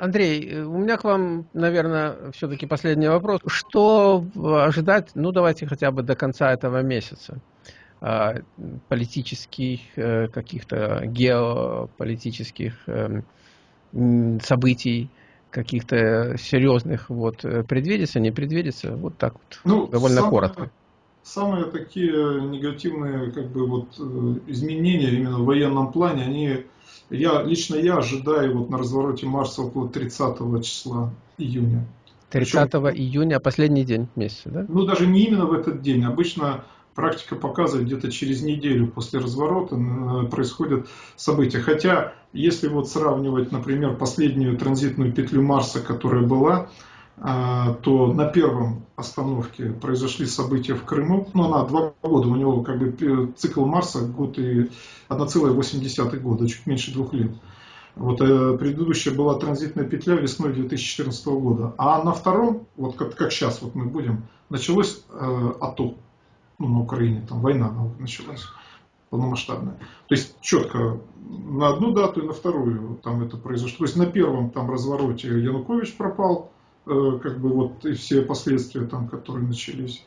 Андрей, э, у меня к вам, наверное, все-таки последний вопрос. Что ожидать, ну давайте хотя бы до конца этого месяца? А, политических, э, каких-то геополитических эм, событий, каких-то серьезных вот э, предвидится, не предвидится, вот так вот, ну, довольно самое, коротко. Самые такие негативные как бы вот изменения именно в военном плане, они я, лично я ожидаю вот на развороте Марса около 30 числа июня. 30 Причем, июня, последний день месяца, да? Ну, даже не именно в этот день. Обычно практика показывает, где-то через неделю после разворота э, происходят события. Хотя, если вот сравнивать, например, последнюю транзитную петлю Марса, которая была, а, то на первом остановке произошли события в Крыму. Ну, она два года, у него как бы цикл Марса год и 1,8 года, чуть меньше двух лет. Вот э, предыдущая была транзитная петля весной 2014 года. А на втором, вот как, как сейчас вот мы будем, началось э, АТО ну, на Украине, там война началась полномасштабная. То есть четко на одну дату и на вторую там это произошло. То есть на первом там развороте Янукович пропал, Э, как бы вот и все последствия там, которые начались.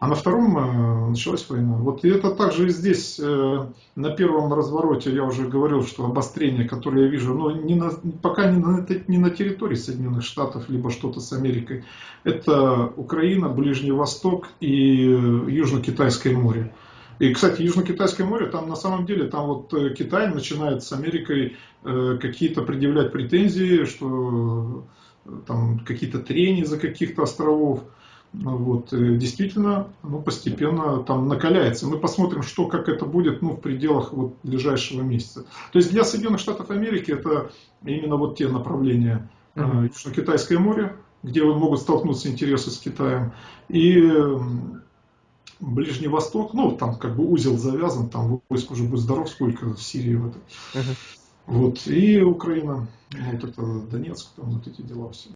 А на втором э, началась война. Вот и это также и здесь, э, на первом развороте, я уже говорил, что обострение, которое я вижу, но не на, пока не на, не на территории Соединенных Штатов, либо что-то с Америкой. Это Украина, Ближний Восток и Южно-Китайское море. И, кстати, Южно-Китайское море, там на самом деле, там вот Китай начинает с Америкой какие-то предъявлять претензии, что там какие-то трения за каких-то островов. Ну вот, действительно, ну, постепенно там накаляется. Мы посмотрим, что, как это будет ну, в пределах вот, ближайшего месяца. То есть для Соединенных Штатов Америки это именно вот те направления. Mm-hmm. Южно-Китайское море, где могут столкнуться интересы с Китаем, и Ближний Восток, ну, там как бы узел завязан, там войск уже будет здоров, сколько в Сирии в этой. Uh-huh. Вот, и Украина, вот это Донецк, там вот эти дела все.